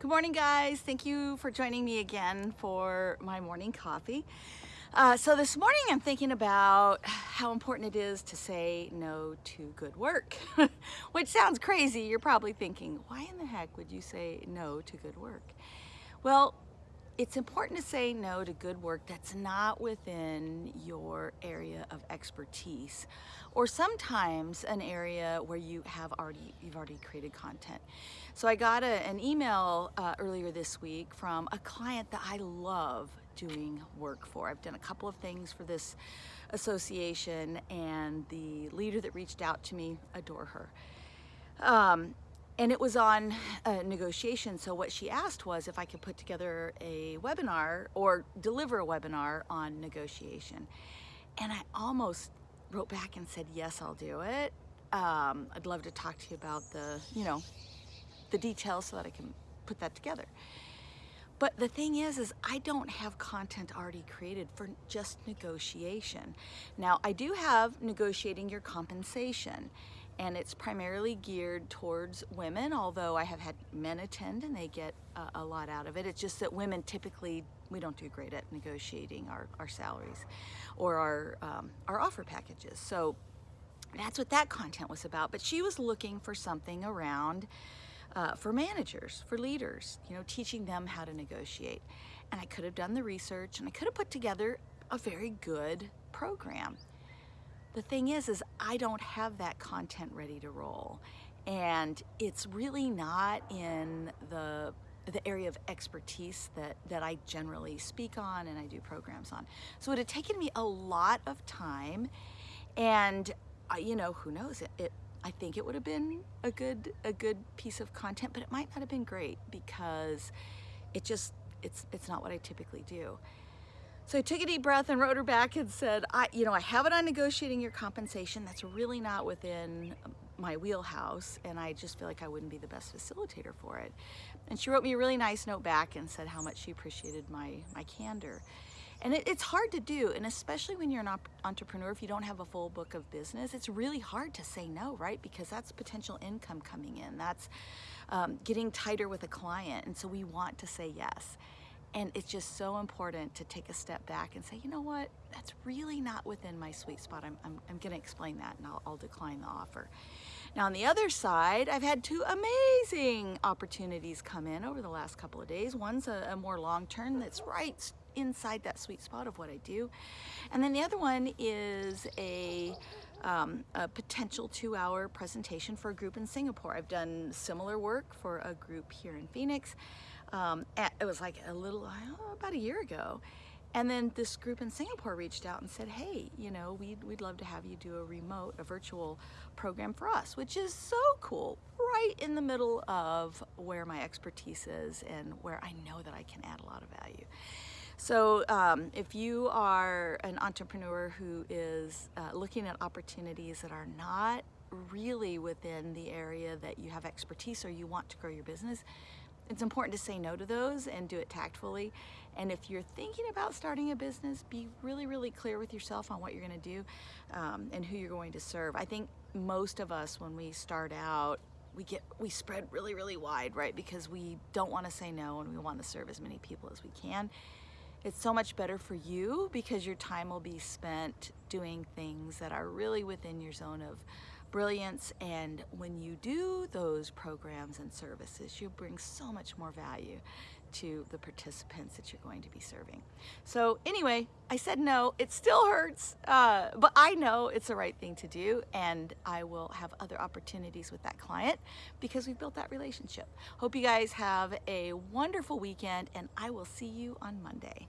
Good morning, guys. Thank you for joining me again for my morning coffee. Uh, so this morning I'm thinking about how important it is to say no to good work, which sounds crazy. You're probably thinking, why in the heck would you say no to good work? Well, it's important to say no to good work that's not within your area of expertise or sometimes an area where you have already you've already created content. So I got a, an email uh, earlier this week from a client that I love doing work for. I've done a couple of things for this association and the leader that reached out to me adore her. Um, and it was on a negotiation. So what she asked was if I could put together a webinar or deliver a webinar on negotiation. And I almost wrote back and said, yes, I'll do it. Um, I'd love to talk to you about the, you know, the details so that I can put that together. But the thing is, is I don't have content already created for just negotiation. Now I do have negotiating your compensation and it's primarily geared towards women, although I have had men attend and they get a, a, lot out of it. It's just that women typically, we don't do great at negotiating our, our salaries or our, um, our offer packages. So that's what that content was about. But she was looking for something around uh, for managers, for leaders, you know, teaching them how to negotiate. And I could have done the research and I could have put together a very good program. The thing is, is I don't have that content ready to roll. And it's really not in the the area of expertise that, that I generally speak on and I do programs on. So it had taken me a lot of time and uh, you know, who knows, it, it I think it would have been a good a good piece of content, but it might not have been great because it just it's it's not what I typically do. So I took a deep breath and wrote her back and said, I, you know, I have it on negotiating your compensation. That's really not within my wheelhouse. And I just feel like I wouldn't be the best facilitator for it. And she wrote me a really nice note back and said how much she appreciated my, my candor. And it, it's hard to do, and especially when you're an entrepreneur, if you don't have a full book of business, it's really hard to say no, right? Because that's potential income coming in. That's um, getting tighter with a client, and so we want to say yes. And it's just so important to take a step back and say, you know what, that's really not within my sweet spot. I'm, I'm, I'm gonna explain that and I'll, I'll decline the offer. Now on the other side, I've had two amazing opportunities come in over the last couple of days. One's a, a more long-term that's right inside that sweet spot of what I do. And then the other one is a, um, a potential two-hour presentation for a group in Singapore. I've done similar work for a group here in Phoenix um, it was like a little, oh, about a year ago. And then this group in Singapore reached out and said, hey, you know, we'd, we'd love to have you do a remote, a virtual program for us, which is so cool, right in the middle of where my expertise is and where I know that I can add a lot of value. So um, if you are an entrepreneur who is uh, looking at opportunities that are not really within the area that you have expertise or you want to grow your business, it's important to say no to those and do it tactfully. And if you're thinking about starting a business, be really, really clear with yourself on what you're gonna do um, and who you're going to serve. I think most of us, when we start out, we get we spread really, really wide, right? Because we don't wanna say no and we wanna serve as many people as we can. It's so much better for you because your time will be spent doing things that are really within your zone of brilliance. And when you do those programs and services you bring so much more value to the participants that you're going to be serving. So anyway, I said no, it still hurts, uh, but I know it's the right thing to do and I will have other opportunities with that client because we've built that relationship. Hope you guys have a wonderful weekend and I will see you on Monday.